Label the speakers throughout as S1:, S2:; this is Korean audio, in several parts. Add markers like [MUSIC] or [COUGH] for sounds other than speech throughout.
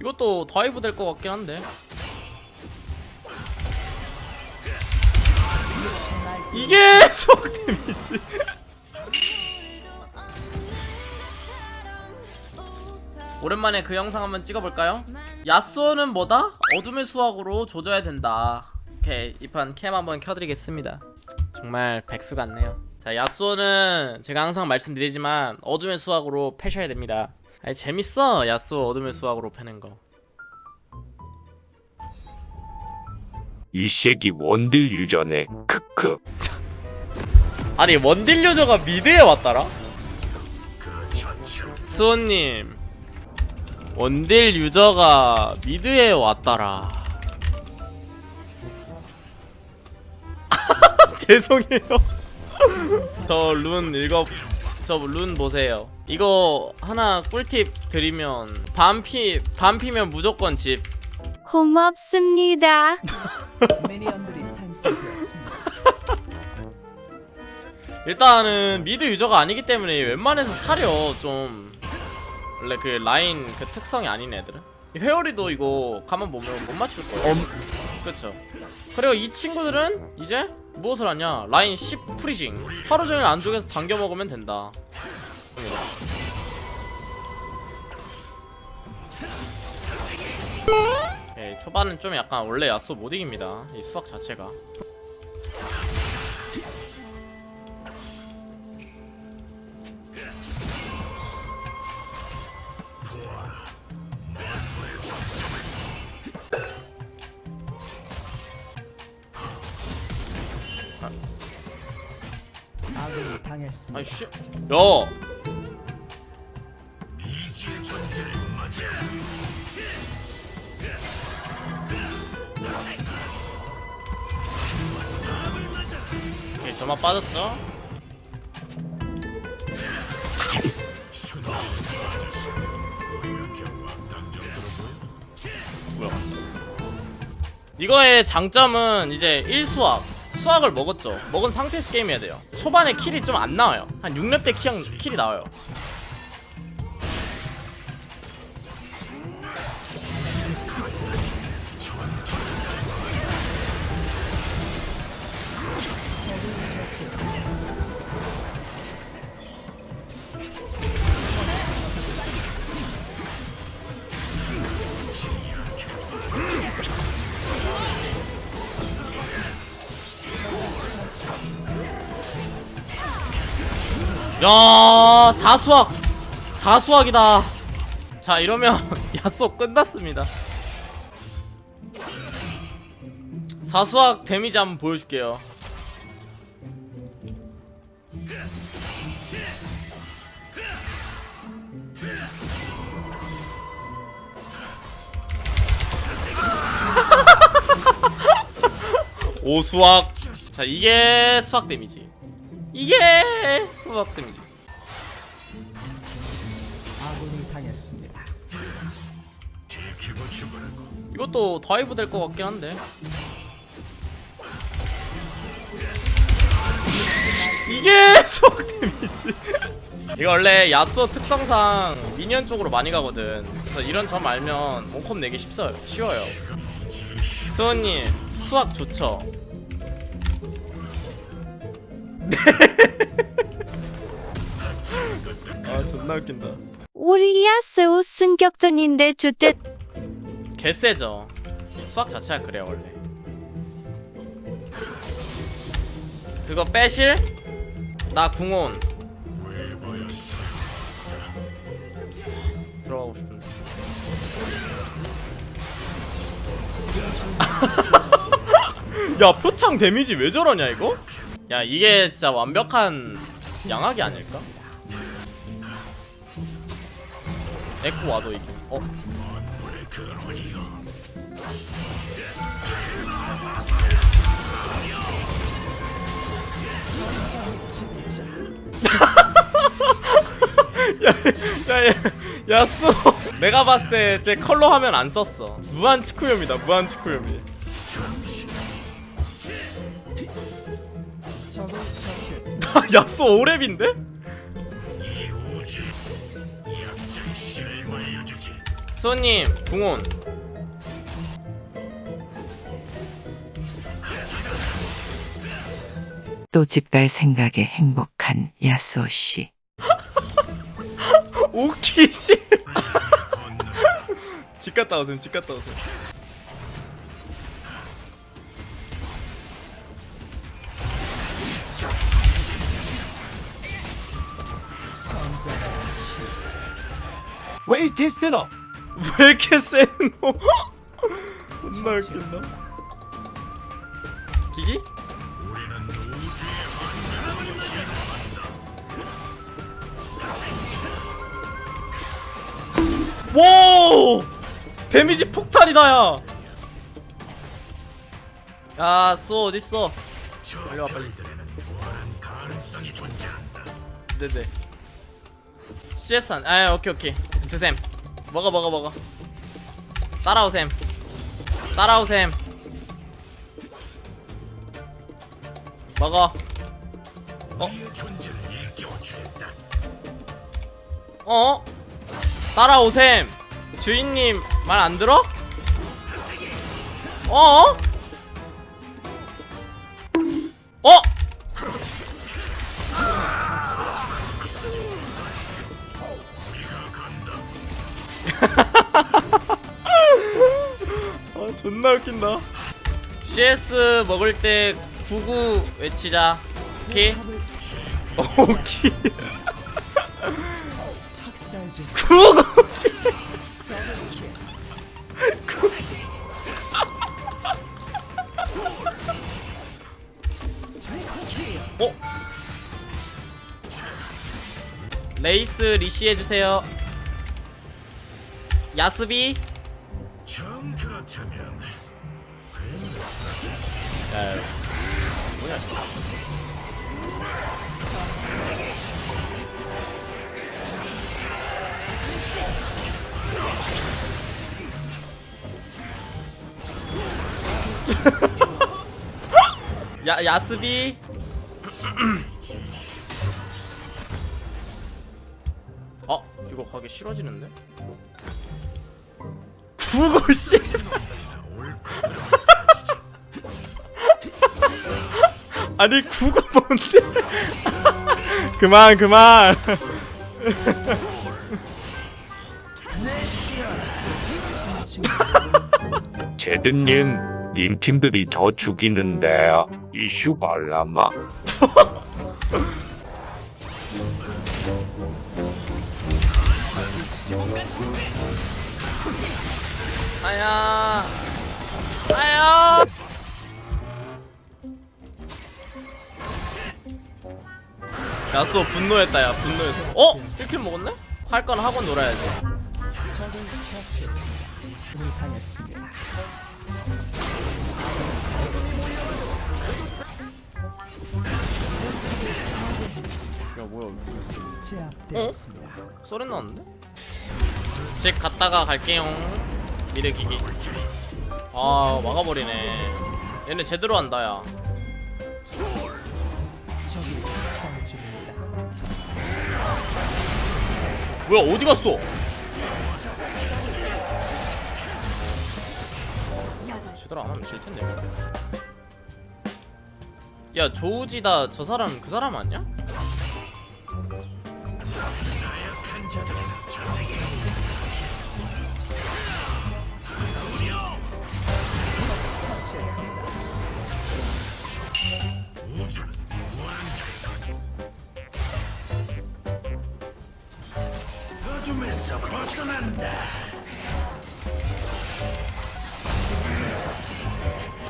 S1: 이것도 dive 될 것 같긴 한데. 이게 [LAUGHS] 수학 데미지. 오랜만에 그 영상 한번 찍어볼까요? 야쏘는 뭐다? 어둠의 수학으로 조져야 된다. 오케이 이 판 cam 한번 켜드리겠습니다. 정말 백수 같네요. 자 야쏘는 제가 항상 말씀드리지만 어둠의 수학으로 패셔야 됩니다 아니 재밌어. 야쏘 어둠의 수학으로 패는 거.
S2: 이 새끼 원딜 유저네. 크크. [LAUGHS]
S1: 아니 원딜 유저가 mid에 왔더라? 수호님. 원딜 유저가 mid에 왔더라. [LAUGHS] 죄송해요. [LAUGHS] 저 룬 읽어 저 룬 보세요 이거 하나 꿀팁 드리면 반피 반피면 무조건 집.
S3: 고맙습니다. [LAUGHS]
S1: 일단은 미드 유저가 아니기 때문에 웬만해서 사려 좀. 원래 그 라인 그 특성이 아닌 애들은. 이 회오리도 이거 가만 보면 못 맞출 거예요. 그렇죠 그리고 이 친구들은 이제 무엇을 하냐? 라인 10 프리징. 하루 종일 안쪽에서 당겨 먹으면 된다 예, 초반은 좀 약간 원래 야쏘 못 이깁니다. 이 수학 자체가.
S4: 아군이 당했습니다.
S1: 아이씨. 야 저만 빠졌죠? 이거의 장점은 이제 1수학 수학을 먹었죠. 먹은 상태에서 게임해야 돼요. 초반에 킬이 좀 안 나와요. 한 6렙 때 킬이 나와요 야 사수학 사수학이다. 자 이러면 [LAUGHS] 야쏘 끝났습니다. 사수학 데미지 한번 보여줄게요. [LAUGHS] 오수학. 자 이게 수학 데미지. 이게 수학 데미지.
S4: 아군이 당했습니다.
S1: 이것도 dive 될 것 같긴 한데. 이게 [LAUGHS] 수학 데미지. 이거 원래 야쏘 특성상 minion 쪽으로 많이 가거든. 그래서 이런 점 알면 몸컵 내기 쉽어요 쉬워요. 수호님 수학 좋죠? 아 [LAUGHS] 존나 웃긴다
S3: 우리 야스오 승격전인데 주대
S1: 개세죠 수학 자체가 그래요 원래 그거 빼실? 나 궁온 들어가고 싶은데 [LAUGHS] 야 표창 데미지 왜 저러냐 이거? 야 이게 진짜 완벽한 양악이 아닐까? 에코 와도 이게 어? 야, 야, 야 쏘 내가 봤을 때 제 컬러 화면 안 썼어 무한 치쿠요미다 무한
S4: 처치했습니다. [LAUGHS]
S1: 야쏘 오랩인데? 수호님 궁온
S5: 또 집 갈 생각에 행복한 야스오 씨. [LAUGHS]
S1: 오키 씨 [LAUGHS] 집 갔다 오세요 집 갔다 오세요
S2: 왜 이렇게 세나? [LAUGHS]
S1: 왜 이렇게 세노 존나 웃긴다 기기? 와 데미지 폭탄이다 야 야, 쏘 어딨어? 빨리 와 빨리. 네네. CS 한, 아 오케이 오케이. 드셈. 먹어 먹어 먹어. 따라오셈. 따라오셈. 먹어. 어? 어? 따라오셈. 주인님 말 안 들어? 어? 어? 존나 웃긴다. CS 먹을 때 구구 외치자. 오케이? 오케이.
S4: 학살질
S1: 구구 어? 레이스 리시 해주세요. 야스비 야, 뭐야 [LAUGHS] 야 야스비. 어 이거 가기 싫어지는데 구고 씨 [LAUGHS] 아니 구고 뭔데 [LAUGHS] 그만 그만 [LAUGHS]
S2: 제드님, 님 팀들이 저 죽이는데요. 이슈 발라마.
S1: 아야 아야 야수 분노했다 야 분노했어 어? 1킬 먹었네? 할 건 하고 놀아야지. 야 뭐야
S4: 제압되었습니다.
S1: 소리 나는데? 집 갔다가 갈게요 미르기기 아 막아버리네 얘네 제대로 한다 야. 뭐야 어디 갔어? 제대로 안 하면 질 텐데. 야 조우지다 저 사람 그 사람 아니야?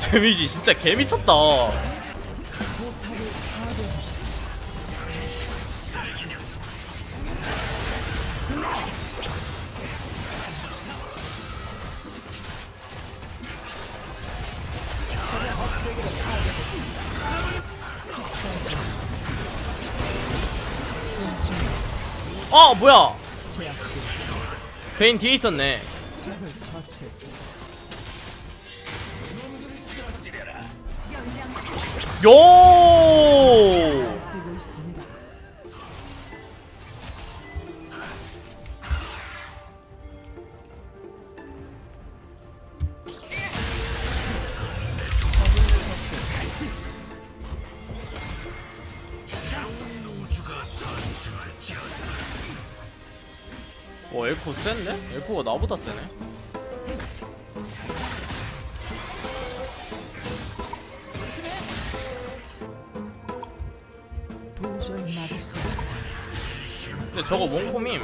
S1: 데미지 진짜 개미쳤다. 어 뭐야? 베인 뒤에 있었네. 요! 어 에코 센데? 에코가 나보다 세네. 근데 저거 몽콤임.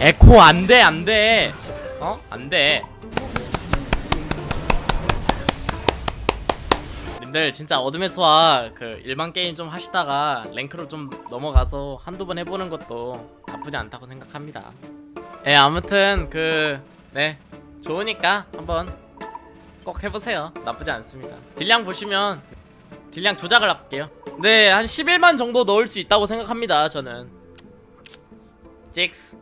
S1: 에코 안돼 안돼 어? 안돼 님들 진짜 어둠의 수학 그 일반 게임 좀 하시다가 랭크로 좀 넘어가서 한두 번 해보는 것도 나쁘지 않다고 생각합니다. 예 아무튼 그 네 좋으니까 한번 꼭 해보세요. 나쁘지 않습니다. 딜량 보시면 딜량 조작을 할게요. 네 한 11만 정도 넣을 수 있다고 생각합니다 저는. 직스